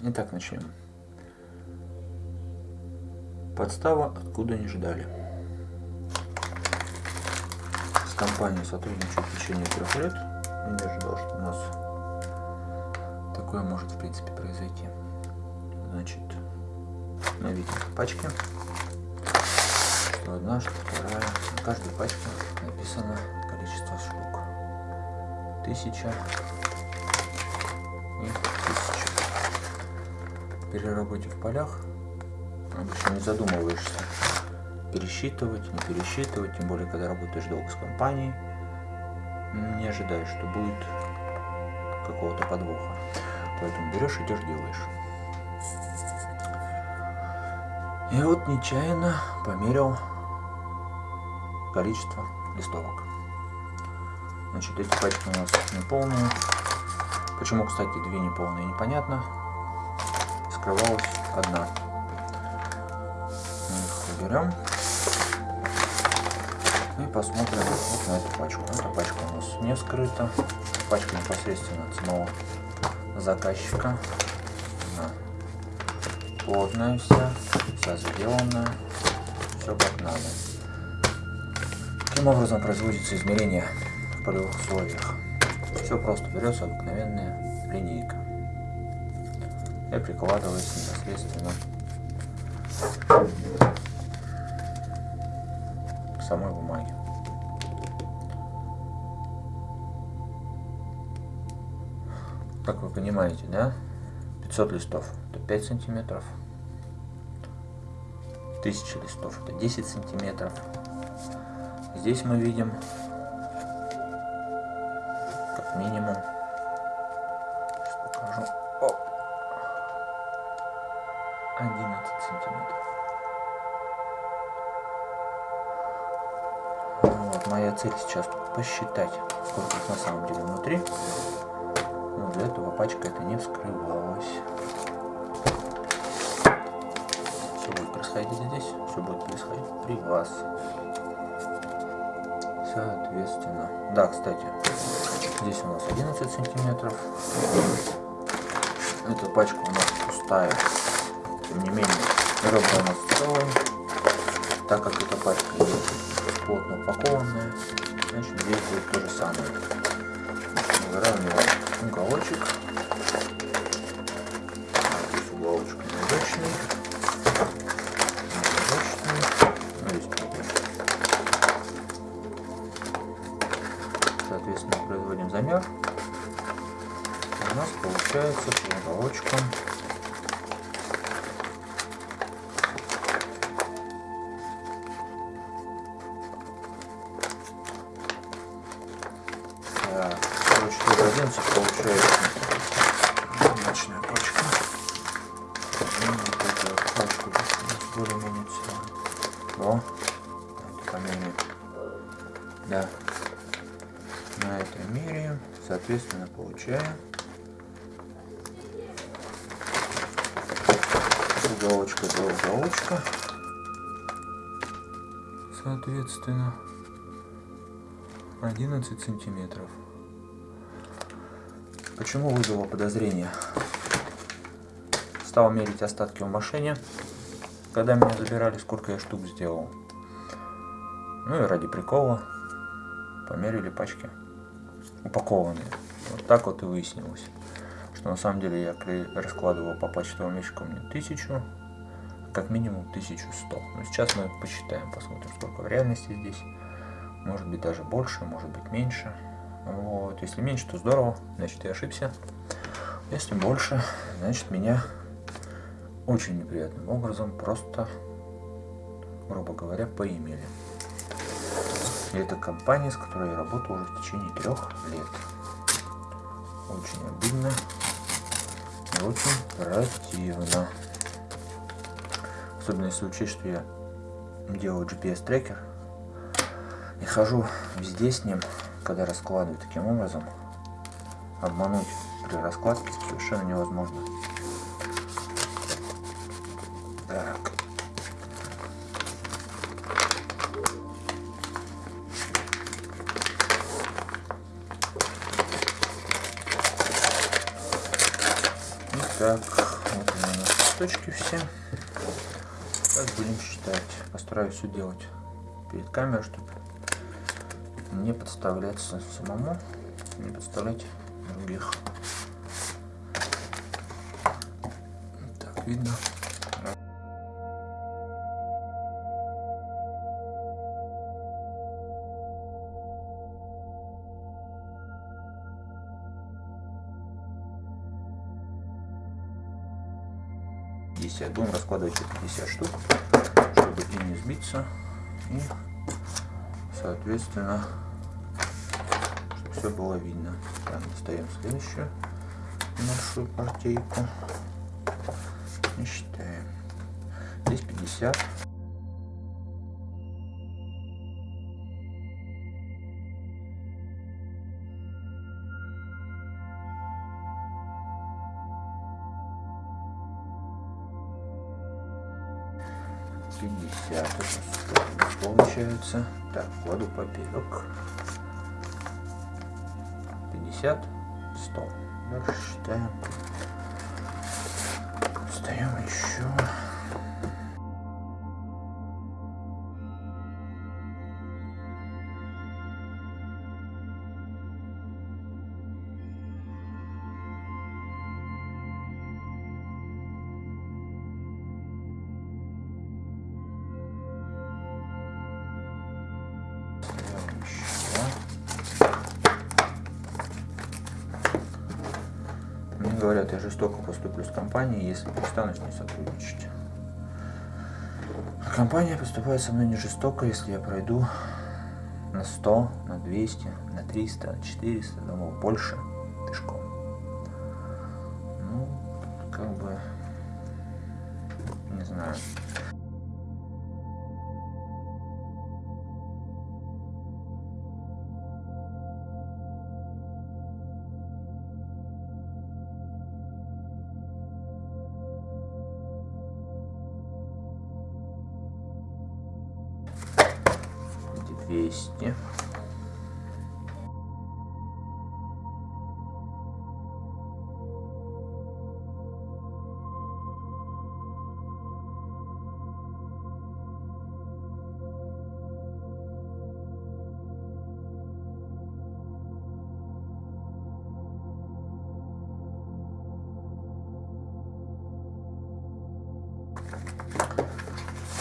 Итак, начнем. Подстава, откуда не ждали. С компанией сотрудничаю в течение трех лет. Я не ожидал, что у нас такое может в принципе произойти. Значит, мы видим пачки. Что одна, что вторая. На каждой пачке написано количество штук. Тысяча и. При работе в полях обычно не задумываешься пересчитывать, не пересчитывать, тем более, когда работаешь долго с компанией, не ожидаешь, что будет какого-то подвоха. Поэтому берешь, идешь, делаешь. И вот нечаянно померил количество листовок. Значит, эти пачки у нас неполные. Почему, кстати, две неполные, непонятно. Скрывалась одна. Мы их уберем. И посмотрим вот на эту пачку. Эта пачка у нас не скрыта. Пачка непосредственно от самого заказчика. Она плотная вся, вся сделанная. Все как надо. Каким образом производится измерение в полевых условиях? Все просто берется обыкновенная линейка и прикладывается непосредственно к самой бумаге. Как вы понимаете, да? 500 листов это 5 сантиметров. 1000 листов это 10 сантиметров. Здесь мы видим как минимум 11 сантиметров. Вот моя цель сейчас посчитать сколько их на самом деле внутри. Но для этого пачка это не вскрывалась все будет происходить здесь все будет происходить при вас. Соответственно. Да кстати здесь у нас 11 сантиметров. Эта пачка у нас пустая не менее ребра у нас целые так как эта пачка плотно упакованная значит здесь будет то же самое. Выравниваем уголочек. Здесь уголочек неудачный короче, тоже 11 получается. Ночная пачка. Ну, вот пачку более-менее целая о, это померяем да. На это меряем, соответственно, получаем. Уголочка до уголочка, соответственно, 11 сантиметров. Почему вызвало подозрение? Стал мерить остатки в машине, когда меня забирали, сколько я штук сделал. Ну и ради прикола померили пачки упакованные. Вот так вот и выяснилось, что на самом деле я раскладывал по почтовым ящикам не тысячу, а как минимум 1100. Но сейчас мы посчитаем, посмотрим, сколько в реальности здесь. Может быть даже больше, может быть меньше. Вот. Если меньше, то здорово, значит я ошибся. Если больше, значит меня очень неприятным образом просто, грубо говоря, поимели. И это компания, с которой я работаю уже в течение трех лет. Очень обидно и очень противно. Особенно если учесть, что я делаю GPS трекер и хожу везде с ним, когда раскладываю таким образом. Обмануть при раскладке совершенно невозможно. Так. Так, листочки все. Так будем считать. Постараюсь все делать перед камерой, чтобы не подставляться самому, не подставлять других. Так, видно. Десять. Будем раскладывать 50 штук, чтобы и не сбиться, и соответственно все было видно. Так, достаем следующую нашу партийку и считаем. Здесь 50. Пятьдесят получается. Так, кладу поперек. 50, 100. Дальше считаем. Встаем еще. Говорят, я жестоко поступлю с компанией, если перестану с ней сотрудничать. Компания поступает со мной не жестоко, если я пройду на 100, на 200, на 300, на 400, думал, больше пешком. Ну, как бы, не знаю. 200.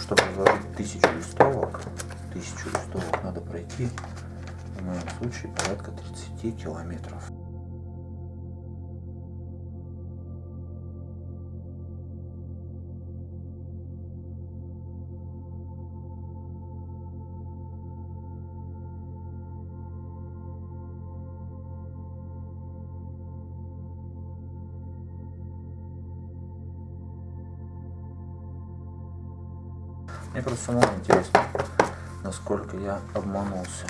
чтобы разложить тысячу листовок тысячу листовок надо пройти, в моем случае порядка 30 километров. Мне просто самому интересно, насколько я обманулся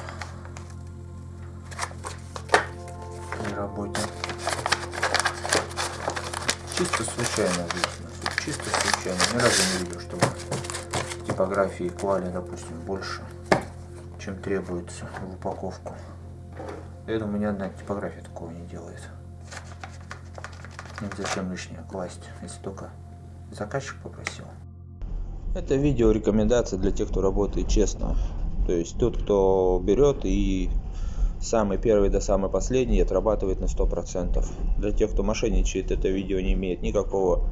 при работе. Чисто случайно выяснилось. Чисто случайно. Ни разу не видел, чтобы типографии клали, допустим, больше, чем требуется в упаковку. Я думаю, ни одна типография такого не делает. Зачем лишнее класть, если только заказчик попросил. Это видео рекомендация для тех, кто работает честно. То есть тот, кто берет и самый первый до самый последний отрабатывает на 100%. Для тех, кто мошенничает, это видео не имеет никакого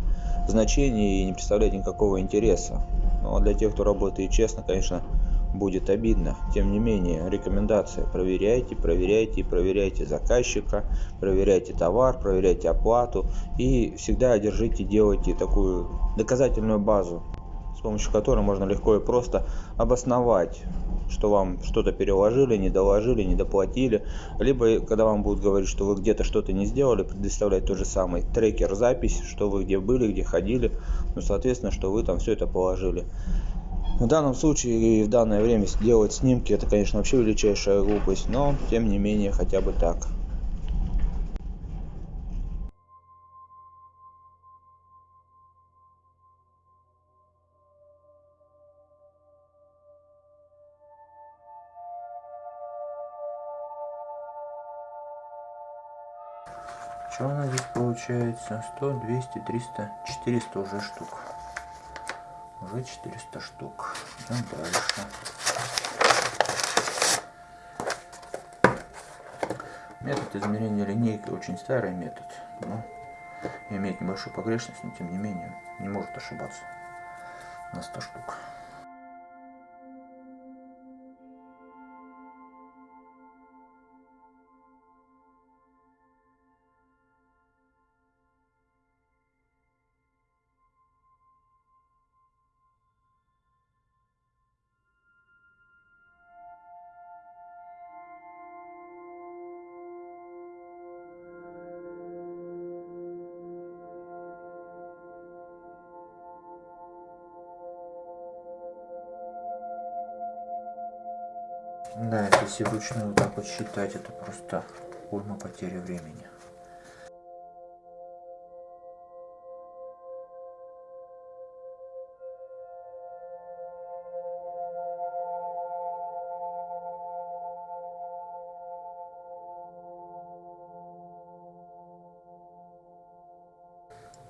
значения и не представляет никакого интереса. Но ну, а для тех, кто работает честно, конечно, будет обидно. Тем не менее, рекомендация. Проверяйте, проверяйте проверяйте заказчика, проверяйте товар, проверяйте оплату. И всегда держите, делайте такую доказательную базу с помощью которой можно легко и просто обосновать что вам что-то переложили, не доложили, не доплатили, либо когда вам будут говорить, что вы где-то что-то не сделали, предоставлять тот же самый трекер запись, что вы где были, где ходили, ну, соответственно, что вы там все это положили. В данном случае и в данное время делать снимки, это, конечно, вообще величайшая глупость, но, тем не менее, хотя бы так. Что у нас здесь получается? 100, 200, 300, 400 уже штук. Уже 400 штук. Идем дальше. Метод измерения линейкой очень старый метод. Но имеет небольшую погрешность, но тем не менее не может ошибаться на 100 штук. Да, если вручную вот так вот считать, это просто уйма потери времени.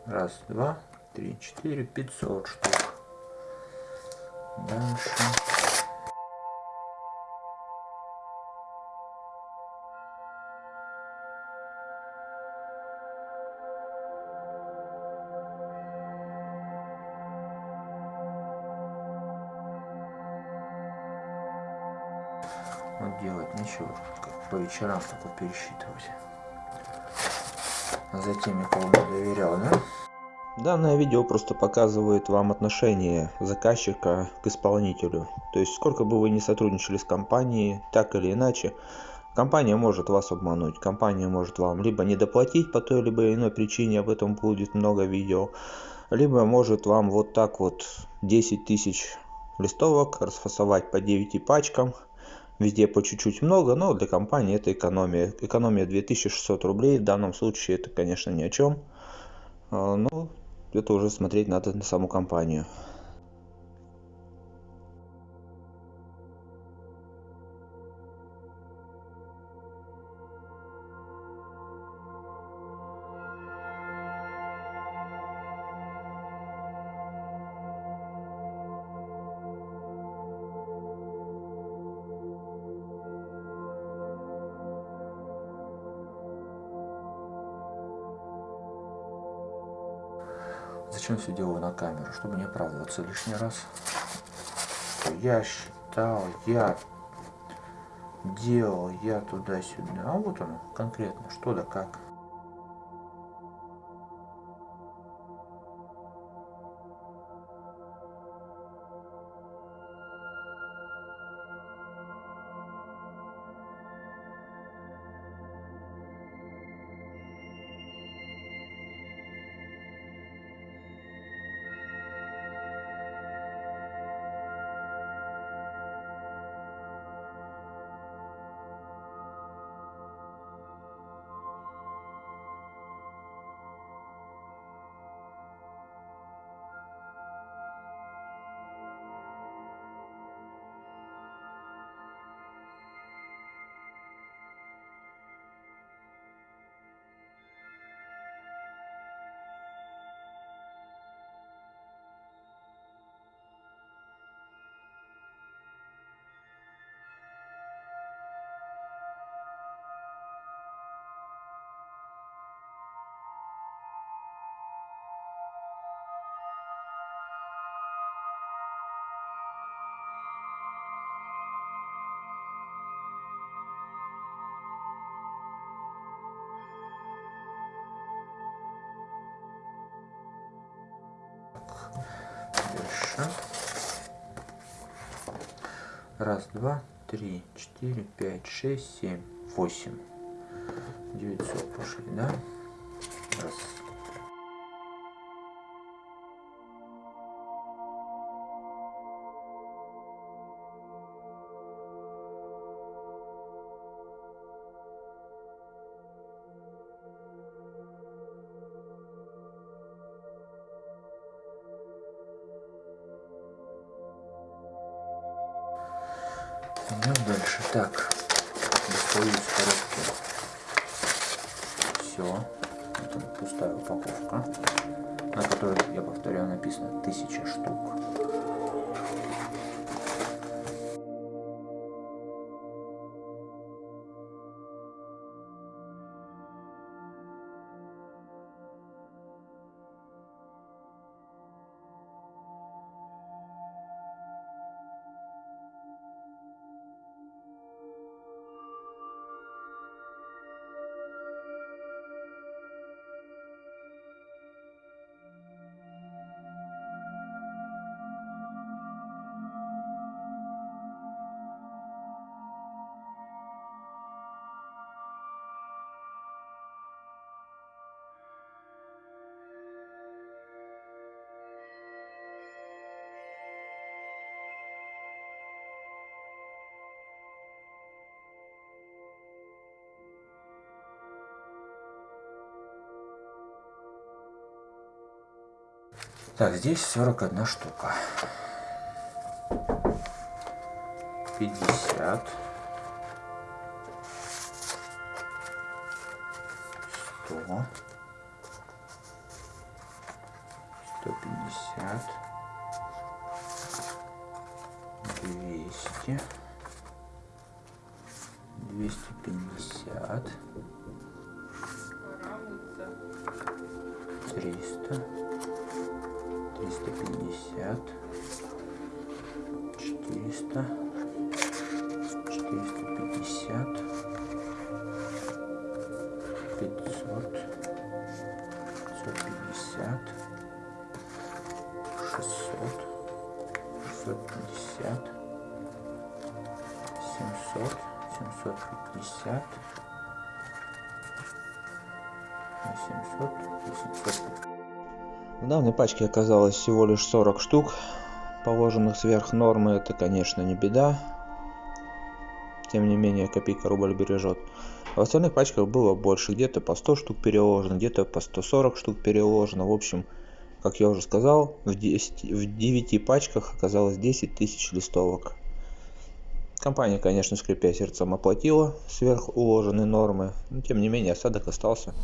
Раз, два, три, четыре, пятьсот штук. Дальше. Вот делать нечего, как по вечерам только пересчитывать. За теми, кому не доверял, да? Данное видео просто показывает вам отношение заказчика к исполнителю. То есть, сколько бы вы ни сотрудничали с компанией, так или иначе, компания может вас обмануть. Компания может вам либо не доплатить по той либо иной причине, об этом будет много видео, либо может вам вот так вот 10 тысяч листовок расфасовать по 9 пачкам, везде по чуть-чуть много, но для компании это экономия. Экономия 2600 рублей, в данном случае это, конечно, ни о чем. А, но это уже смотреть надо на саму компанию. Зачем все делаю на камеру? Чтобы не оправдываться лишний раз. Я считал, я делал, я туда-сюда. А вот оно, конкретно, что да как. Дальше. Раз, два, три, четыре, пять, шесть, семь, восемь. Девятьсот пошли, да? Идем дальше. Так, достаю из коробки. Все. это пустая упаковка, на которой, я повторяю, написано 1000 штук. Так, здесь 41 штука. 50. 100. 350 данной пачке оказалось всего лишь 40 штук, положенных сверх нормы. Это, конечно, не беда. Тем не менее, копейка рубль бережет. В остальных пачках было больше. Где-то по 100 штук переложено, где-то по 140 штук переложено. В общем, как я уже сказал, в, 10, в 9 пачках оказалось 10 тысяч листовок. Компания, конечно, скрипя сердцем, оплатила сверх уложенные нормы, но тем не менее осадок остался.